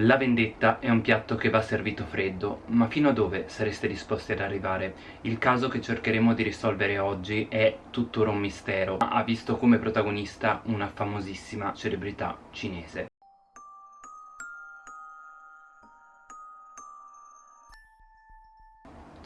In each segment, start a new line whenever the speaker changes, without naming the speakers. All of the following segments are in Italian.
La vendetta è un piatto che va servito freddo, ma fino a dove sareste disposti ad arrivare? Il caso che cercheremo di risolvere oggi è tuttora un mistero, ma ha visto come protagonista una famosissima celebrità cinese.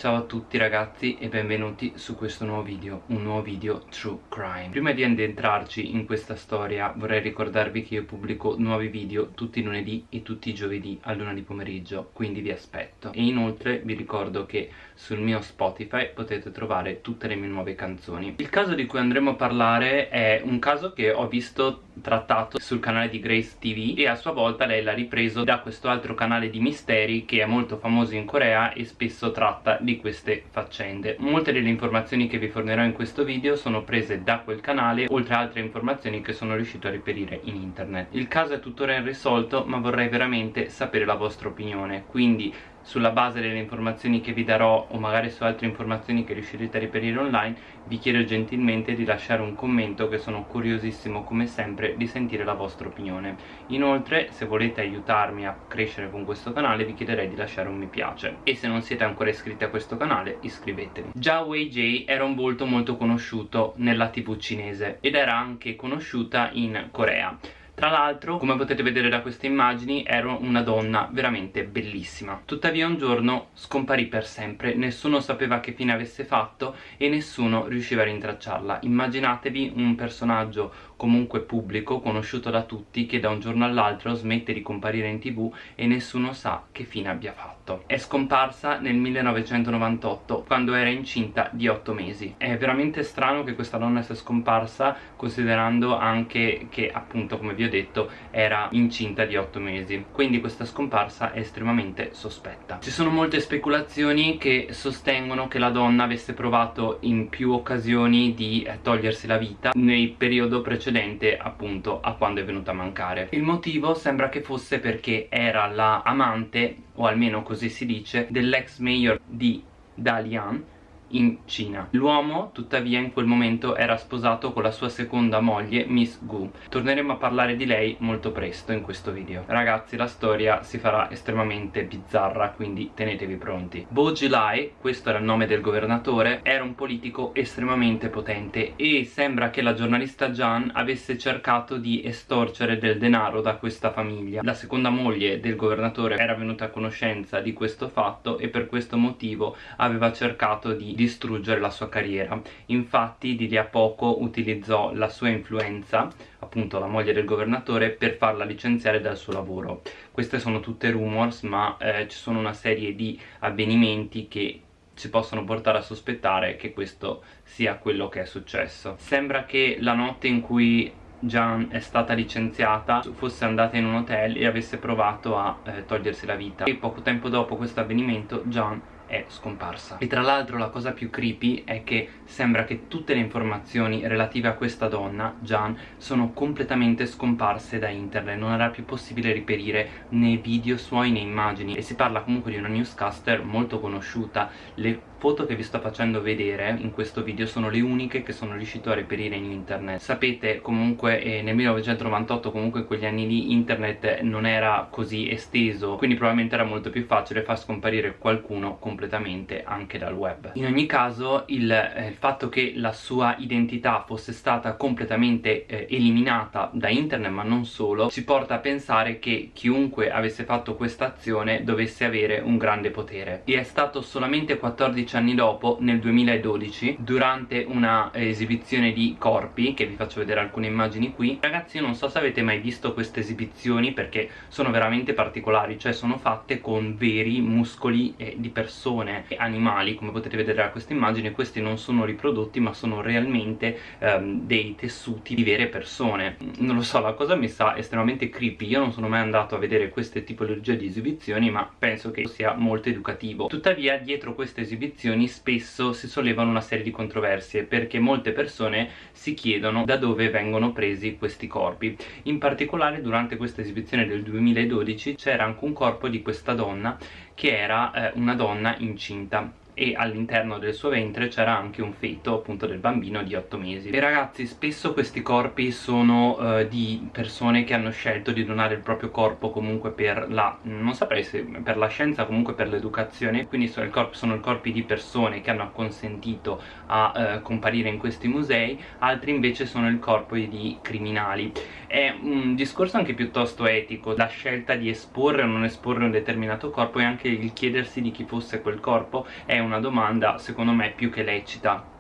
Ciao a tutti ragazzi e benvenuti su questo nuovo video, un nuovo video True Crime. Prima di addentrarci in questa storia vorrei ricordarvi che io pubblico nuovi video tutti i lunedì e tutti i giovedì a luna di pomeriggio, quindi vi aspetto. E inoltre vi ricordo che sul mio Spotify potete trovare tutte le mie nuove canzoni. Il caso di cui andremo a parlare è un caso che ho visto trattato sul canale di Grace TV e a sua volta lei l'ha ripreso da questo altro canale di misteri che è molto famoso in Corea e spesso tratta di di queste faccende. Molte delle informazioni che vi fornirò in questo video sono prese da quel canale oltre a altre informazioni che sono riuscito a reperire in internet. Il caso è tuttora irrisolto ma vorrei veramente sapere la vostra opinione. Quindi sulla base delle informazioni che vi darò o magari su altre informazioni che riuscirete a reperire online vi chiedo gentilmente di lasciare un commento che sono curiosissimo come sempre di sentire la vostra opinione. Inoltre se volete aiutarmi a crescere con questo canale vi chiederei di lasciare un mi piace. E se non siete ancora iscritti a questo canale iscrivetevi. Già Wei J era un volto molto conosciuto nella tv cinese ed era anche conosciuta in Corea tra l'altro, come potete vedere da queste immagini, ero una donna veramente bellissima. Tuttavia un giorno scomparì per sempre, nessuno sapeva che fine avesse fatto e nessuno riusciva a rintracciarla. Immaginatevi un personaggio comunque pubblico, conosciuto da tutti, che da un giorno all'altro smette di comparire in tv e nessuno sa che fine abbia fatto. È scomparsa nel 1998, quando era incinta di 8 mesi. È veramente strano che questa donna sia scomparsa, considerando anche che, appunto, come vi ho detto era incinta di 8 mesi quindi questa scomparsa è estremamente sospetta ci sono molte speculazioni che sostengono che la donna avesse provato in più occasioni di eh, togliersi la vita nel periodo precedente appunto a quando è venuta a mancare. Il motivo sembra che fosse perché era la amante o almeno così si dice dell'ex mayor di Dalian in Cina. L'uomo tuttavia in quel momento era sposato con la sua seconda moglie Miss Gu. Torneremo a parlare di lei molto presto in questo video. Ragazzi la storia si farà estremamente bizzarra quindi tenetevi pronti. Bo Jilai, questo era il nome del governatore, era un politico estremamente potente e sembra che la giornalista Jan avesse cercato di estorcere del denaro da questa famiglia. La seconda moglie del governatore era venuta a conoscenza di questo fatto e per questo motivo aveva cercato di distruggere la sua carriera. Infatti di lì a poco utilizzò la sua influenza appunto la moglie del governatore per farla licenziare dal suo lavoro. Queste sono tutte rumors ma eh, ci sono una serie di avvenimenti che ci possono portare a sospettare che questo sia quello che è successo. Sembra che la notte in cui Jan è stata licenziata fosse andata in un hotel e avesse provato a eh, togliersi la vita. E poco tempo dopo questo avvenimento Jan è scomparsa. E tra l'altro la cosa più creepy è che sembra che tutte le informazioni relative a questa donna, Jan, sono completamente scomparse da internet. Non era più possibile reperire né video suoi né immagini. E si parla comunque di una newscaster molto conosciuta. Le foto che vi sto facendo vedere in questo video sono le uniche che sono riuscito a reperire in internet. Sapete comunque eh, nel 1998 comunque in quegli anni lì internet non era così esteso quindi probabilmente era molto più facile far scomparire qualcuno completamente anche dal web. In ogni caso il, eh, il fatto che la sua identità fosse stata completamente eh, eliminata da internet ma non solo ci porta a pensare che chiunque avesse fatto questa azione dovesse avere un grande potere. E è stato solamente 14 15 anni dopo, nel 2012, durante una esibizione di corpi, che vi faccio vedere alcune immagini qui. Ragazzi io non so se avete mai visto queste esibizioni perché sono veramente particolari, cioè sono fatte con veri muscoli eh, di persone e animali, come potete vedere da queste immagini, questi non sono riprodotti ma sono realmente ehm, dei tessuti di vere persone. Non lo so, la cosa mi sa estremamente creepy, io non sono mai andato a vedere queste tipologie di esibizioni ma penso che sia molto educativo. Tuttavia dietro queste esibizioni esibizioni spesso si sollevano una serie di controversie perché molte persone si chiedono da dove vengono presi questi corpi. In particolare durante questa esibizione del 2012 c'era anche un corpo di questa donna che era eh, una donna incinta e all'interno del suo ventre c'era anche un feto appunto del bambino di 8 mesi. E ragazzi spesso questi corpi sono uh, di persone che hanno scelto di donare il proprio corpo comunque per la non saprei se per la scienza comunque per l'educazione. Quindi sono, il corpo, sono corpi di persone che hanno acconsentito a uh, comparire in questi musei altri invece sono il corpo di criminali. È un discorso anche piuttosto etico la scelta di esporre o non esporre un determinato corpo e anche il chiedersi di chi fosse quel corpo è una domanda secondo me più che lecita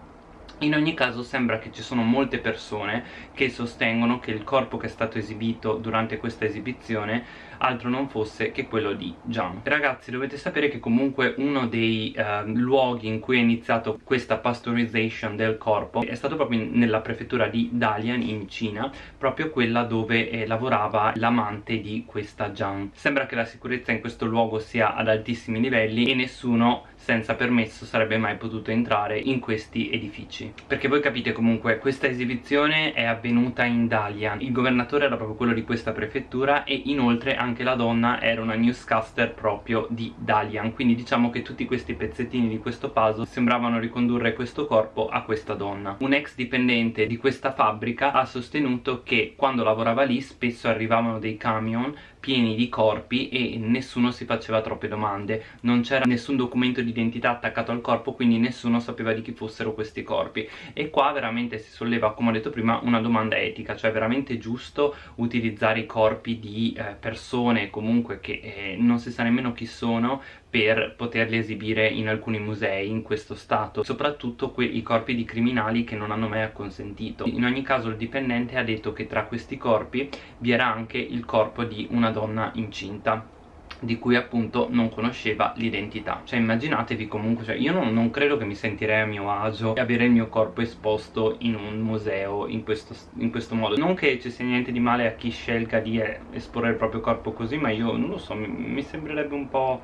in ogni caso sembra che ci sono molte persone che sostengono che il corpo che è stato esibito durante questa esibizione altro non fosse che quello di Jiang. Ragazzi dovete sapere che comunque uno dei eh, luoghi in cui è iniziato questa pasteurization del corpo è stato proprio nella prefettura di Dalian in Cina, proprio quella dove eh, lavorava l'amante di questa Jiang. Sembra che la sicurezza in questo luogo sia ad altissimi livelli e nessuno senza permesso sarebbe mai potuto entrare in questi edifici. Perché voi capite comunque questa esibizione è avvenuta in Dalian. Il governatore era proprio quello di questa prefettura e inoltre anche la donna era una newscaster proprio di Dalian. Quindi diciamo che tutti questi pezzettini di questo puzzle sembravano ricondurre questo corpo a questa donna. Un ex dipendente di questa fabbrica ha sostenuto che quando lavorava lì spesso arrivavano dei camion pieni di corpi e nessuno si faceva troppe domande. Non c'era nessun documento di identità attaccato al corpo quindi nessuno sapeva di chi fossero questi corpi. E qua veramente si solleva come ho detto prima una domanda etica cioè veramente giusto utilizzare i corpi di eh, persone comunque che eh, non si sa nemmeno chi sono per poterli esibire in alcuni musei in questo stato soprattutto i corpi di criminali che non hanno mai acconsentito. In ogni caso il dipendente ha detto che tra questi corpi vi era anche il corpo di una donna incinta di cui appunto non conosceva l'identità. Cioè immaginatevi comunque cioè io non, non, credo che mi sentirei a mio agio avere il mio corpo esposto in un museo in questo, in questo modo. Non che ci sia niente di male a chi scelga di eh, esporre il proprio corpo così ma io non lo so mi, mi sembrerebbe un po'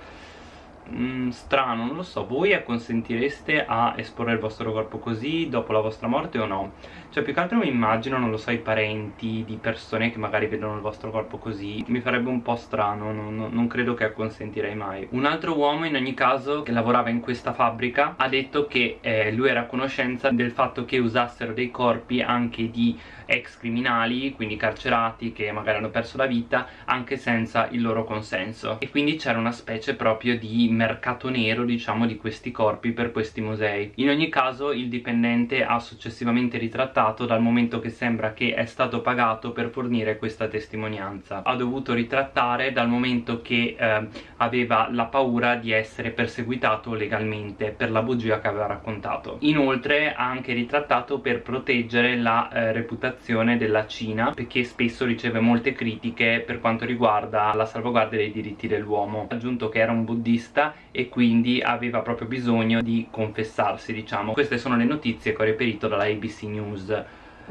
mm, strano, non lo so, voi acconsentireste a esporre il vostro corpo così dopo la vostra morte o no? Cioè più che altro mi immagino, non lo so, i parenti di persone che magari vedono il vostro corpo così. Mi farebbe un po' strano, non, non credo che acconsentirei mai. Un altro uomo in ogni caso che lavorava in questa fabbrica ha detto che eh, lui era a conoscenza del fatto che usassero dei corpi anche di ex criminali, quindi carcerati che magari hanno perso la vita anche senza il loro consenso. E quindi c'era una specie proprio di mercato nero diciamo di questi corpi per questi musei. In ogni caso il dipendente ha successivamente ritrattato dal momento che sembra che è stato pagato per fornire questa testimonianza. Ha dovuto ritrattare dal momento che eh, aveva la paura di essere perseguitato legalmente per la bugia che aveva raccontato. Inoltre ha anche ritrattato per proteggere la eh, reputazione della Cina perché spesso riceve molte critiche per quanto riguarda la salvaguardia dei diritti dell'uomo. Ha aggiunto che era un buddista e quindi aveva proprio bisogno di confessarsi diciamo. Queste sono le notizie che ho reperito dalla ABC News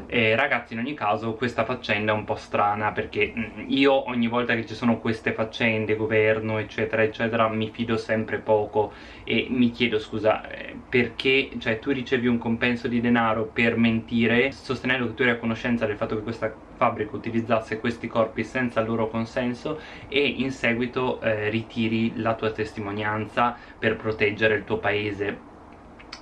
e ragazzi in ogni caso questa faccenda è un po' strana perché mm, io ogni volta che ci sono queste faccende, governo eccetera eccetera mi fido sempre poco e mi chiedo scusa eh, perché cioè tu ricevi un compenso di denaro per mentire sostenendo che tu eri a conoscenza del fatto che questa fabbrica utilizzasse questi corpi senza il loro consenso e in seguito eh, ritiri la tua testimonianza per proteggere il tuo paese.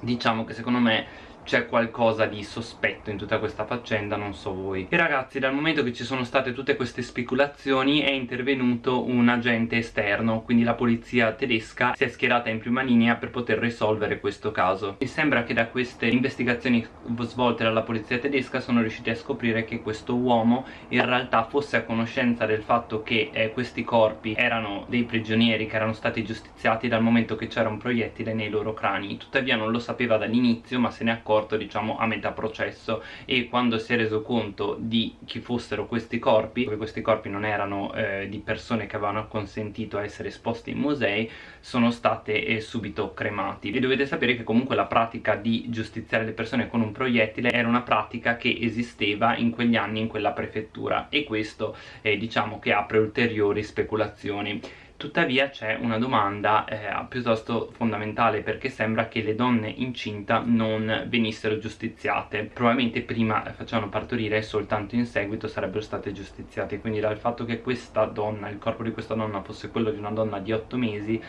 Diciamo che secondo me c'è qualcosa di sospetto in tutta questa faccenda, non so voi. E ragazzi, dal momento che ci sono state tutte queste speculazioni è intervenuto un agente esterno, quindi la polizia tedesca si è schierata in prima linea per poter risolvere questo caso. E sembra che da queste investigazioni svolte dalla polizia tedesca sono riusciti a scoprire che questo uomo in realtà fosse a conoscenza del fatto che eh, questi corpi erano dei prigionieri che erano stati giustiziati dal momento che c'era un proiettile nei loro crani. Tuttavia non lo sapeva dall'inizio ma se ne accorse accorto diciamo a metà processo e quando si è reso conto di chi fossero questi corpi perché questi corpi non erano eh, di persone che avevano consentito a essere esposti in musei sono state eh, subito cremati. E dovete sapere che comunque la pratica di giustiziare le persone con un proiettile era una pratica che esisteva in quegli anni in quella prefettura e questo eh, diciamo che apre ulteriori speculazioni tuttavia c'è una domanda eh, piuttosto fondamentale perché sembra che le donne incinta non venissero giustiziate. Probabilmente prima facevano partorire e soltanto in seguito sarebbero state giustiziate. Quindi dal fatto che questa donna, il corpo di questa donna fosse quello di una donna di 8 mesi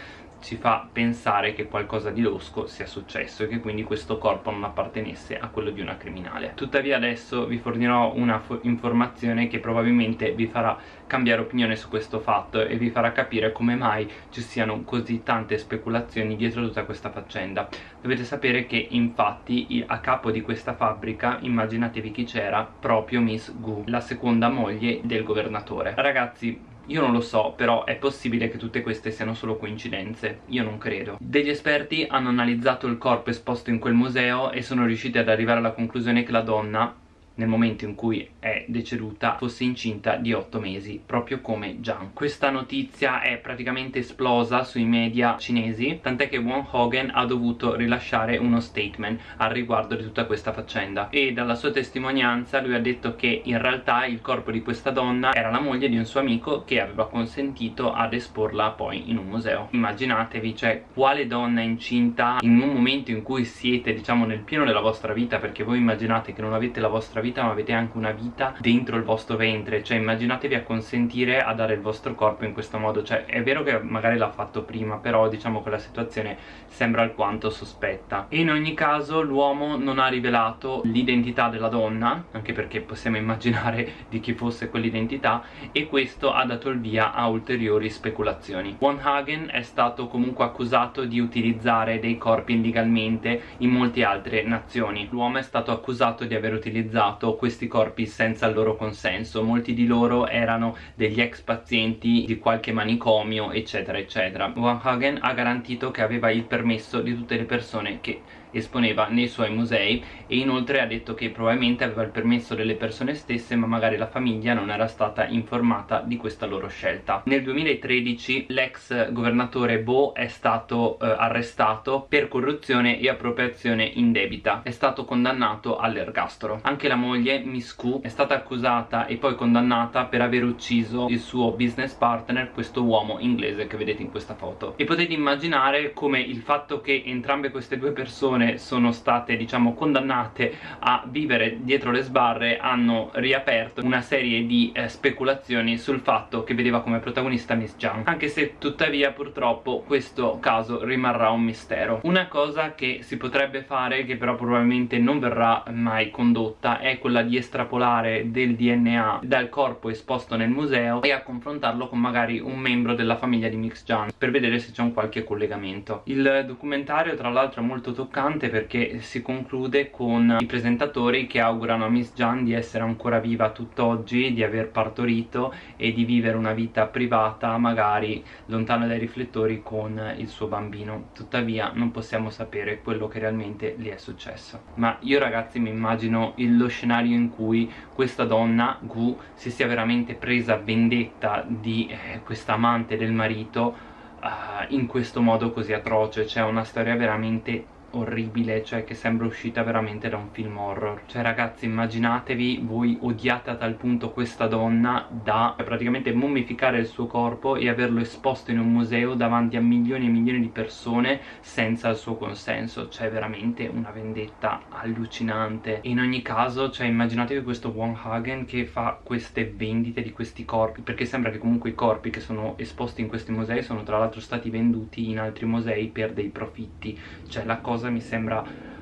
ci fa pensare che qualcosa di losco sia successo e che quindi questo corpo non appartenesse a quello di una criminale. Tuttavia adesso vi fornirò una informazione che probabilmente vi farà cambiare opinione su questo fatto e vi farà capire come mai ci siano così tante speculazioni dietro tutta questa faccenda. Dovete sapere che infatti a capo di questa fabbrica immaginatevi chi c'era proprio Miss Gu la seconda moglie del governatore. Ragazzi io non lo so, però è possibile che tutte queste siano solo coincidenze. Io non credo. Degli esperti hanno analizzato il corpo esposto in quel museo e sono riusciti ad arrivare alla conclusione che la donna nel momento in cui è deceduta fosse incinta di 8 mesi proprio come Jiang. Questa notizia è praticamente esplosa sui media cinesi tant'è che Won Hogan ha dovuto rilasciare uno statement al riguardo di tutta questa faccenda. E dalla sua testimonianza lui ha detto che in realtà il corpo di questa donna era la moglie di un suo amico che aveva consentito ad esporla poi in un museo. Immaginatevi cioè quale donna incinta in un momento in cui siete diciamo nel pieno della vostra vita perché voi immaginate che non avete la vostra vita vita ma avete anche una vita dentro il vostro ventre. Cioè immaginatevi a consentire a dare il vostro corpo in questo modo. Cioè è vero che magari l'ha fatto prima però diciamo che la situazione sembra alquanto sospetta. E in ogni caso l'uomo non ha rivelato l'identità della donna anche perché possiamo immaginare di chi fosse quell'identità e questo ha dato il via a ulteriori speculazioni. Von Hagen è stato comunque accusato di utilizzare dei corpi illegalmente in molte altre nazioni. L'uomo è stato accusato di aver utilizzato usato questi corpi senza il loro consenso. Molti di loro erano degli ex pazienti di qualche manicomio eccetera eccetera. Van Hagen ha garantito che aveva il permesso di tutte le persone che esponeva nei suoi musei e inoltre ha detto che probabilmente aveva il permesso delle persone stesse ma magari la famiglia non era stata informata di questa loro scelta. Nel 2013 l'ex governatore Bo è stato eh, arrestato per corruzione e appropriazione indebita. È stato condannato all'ergastolo. Anche la moglie Miss Ku è stata accusata e poi condannata per aver ucciso il suo business partner questo uomo inglese che vedete in questa foto. E potete immaginare come il fatto che entrambe queste due persone persone sono state diciamo condannate a vivere dietro le sbarre hanno riaperto una serie di eh, speculazioni sul fatto che vedeva come protagonista Miss Jung anche se tuttavia purtroppo questo caso rimarrà un mistero. Una cosa che si potrebbe fare che però probabilmente non verrà mai condotta è quella di estrapolare del DNA dal corpo esposto nel museo e a confrontarlo con magari un membro della famiglia di Mix Jung per vedere se c'è un qualche collegamento. Il documentario tra l'altro è molto toccante interessante perché si conclude con i presentatori che augurano a Miss Jan di essere ancora viva tutt'oggi, di aver partorito e di vivere una vita privata magari lontano dai riflettori con il suo bambino. Tuttavia non possiamo sapere quello che realmente gli è successo. Ma io ragazzi mi immagino lo scenario in cui questa donna Gu si sia veramente presa vendetta di eh, questa amante del marito Uh, in questo modo così atroce. C'è una storia veramente orribile cioè che sembra uscita veramente da un film horror. Cioè ragazzi immaginatevi voi odiate a tal punto questa donna da praticamente mummificare il suo corpo e averlo esposto in un museo davanti a milioni e milioni di persone senza il suo consenso. Cioè veramente una vendetta allucinante. In ogni caso cioè immaginatevi questo Wong Hagen che fa queste vendite di questi corpi perché sembra che comunque i corpi che sono esposti in questi musei sono tra l'altro stati venduti in altri musei per dei profitti. Cioè la cosa cosa mi sembra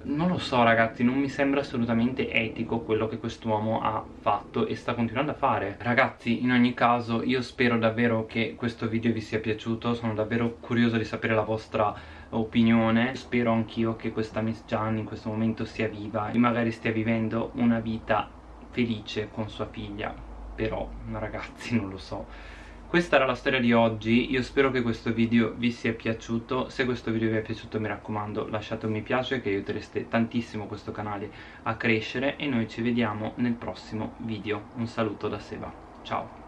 non lo so ragazzi, non mi sembra assolutamente etico quello che quest'uomo ha fatto e sta continuando a fare. Ragazzi, in ogni caso, io spero davvero che questo video vi sia piaciuto. Sono davvero curioso di sapere la vostra opinione. Spero anch'io che questa Miss Gian in questo momento sia viva E magari stia vivendo una vita felice con sua figlia. Però, ragazzi, non lo so questa era la storia di oggi, io spero che questo video vi sia piaciuto, se questo video vi è piaciuto mi raccomando lasciate un mi piace che aiutereste tantissimo questo canale a crescere e noi ci vediamo nel prossimo video, un saluto da Seba, ciao!